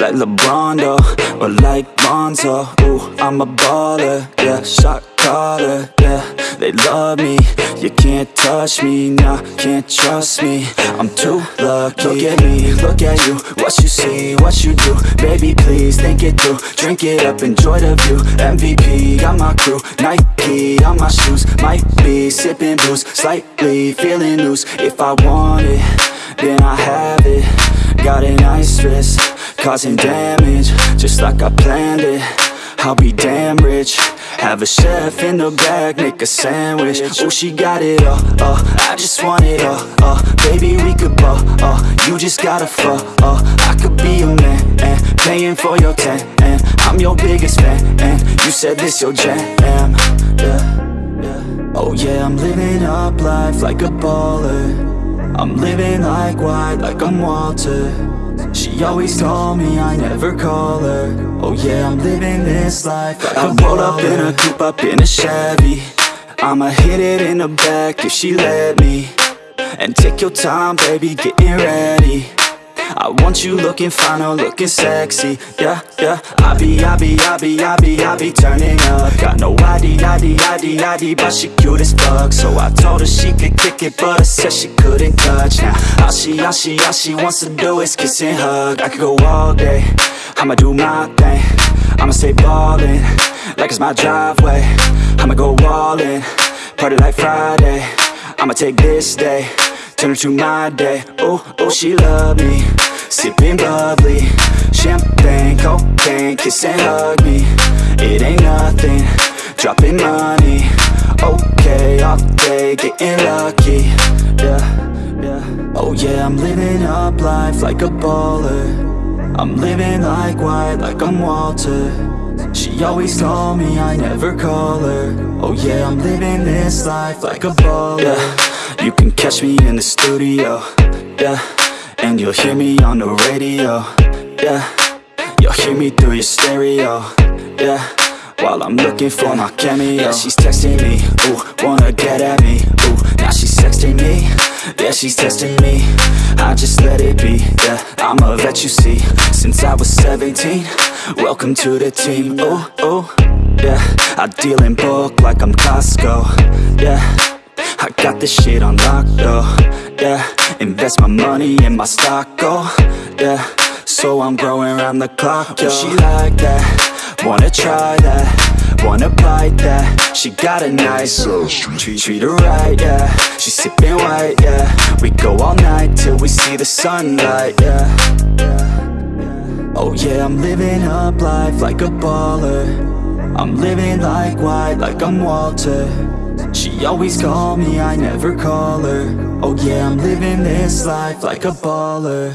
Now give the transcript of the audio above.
like LeBron though, or like Lonzo. Ooh, I'm a baller, yeah, shot caller, yeah. They love me, you can't touch me, nah, can't trust me. I'm too lucky. Look at me, look at you, what you see, what you do. Baby, please think it through. Drink it up, enjoy the view. MVP, got my crew, Nike on my shoes. Might be sipping booze, slightly feeling loose. If I want it, causing damage, just like I planned it. I'll be damn rich. Have a chef in the back, make a sandwich. Oh, she got it all, uh, I just want it all, uh. Baby, we could ball, uh, you just gotta fall, uh. I could be a man, and paying for your tan And I'm your biggest fan, and you said this your jam, yeah, yeah. Oh yeah, I'm living up life like a baller I'm living like white, like I'm Walter. She always told me I never call her. Oh yeah, I'm living this life. Like I roll up in a coupe, up in a Chevy. I'ma hit it in the back if she let me. And take your time, baby, getting ready. I want you looking fine or looking sexy. Yeah, yeah. I be, I be, I be, I be, I be turning up. Got no ID, ID But she cute as fuck. So I told her she could kick it But I said she couldn't touch. Now all she, all she, all she wants to do is kiss and hug. I could go all day. I'ma do my thing. I'ma stay ballin' Like it's my driveway. I'ma go all in Party like Friday. I'ma take this day Turn it to my day. Oh, oh, she love me. Sippin' bubbly Champagne, cocaine Kiss and hug me. It ain't nothing Dropping money. Okay, all day Getting lucky. Yeah, yeah. Oh yeah, I'm living up life like a baller. I'm living like white, like I'm Walter. She always told me I never call her. Oh yeah, I'm living this life like a baller. Yeah. You can catch me in the studio. Yeah And you'll hear me on the radio. Yeah You'll hear me through your stereo. Yeah while I'm looking for my cameo Yeah, she's texting me, ooh, wanna get at me. Ooh, now she's texting me. Yeah, she's testing me. I just let it be, yeah I'm a vet, you see. Since I was 17 Welcome to the team, ooh, ooh. Yeah, I deal in bulk like I'm Costco. Yeah I got this shit on lock, though. Yeah, invest my money in my stock, oh. Yeah, so I'm growing around the clock, yo. She like that Wanna try that, wanna bite that. She got a nice little treat, treat her right, yeah. She's sipping white, yeah. We go all night till we see the sunlight, yeah. Oh yeah, I'm living up life like a baller. I'm living like white, like I'm Walter. She always call me, I never call her. Oh yeah, I'm living this life like a baller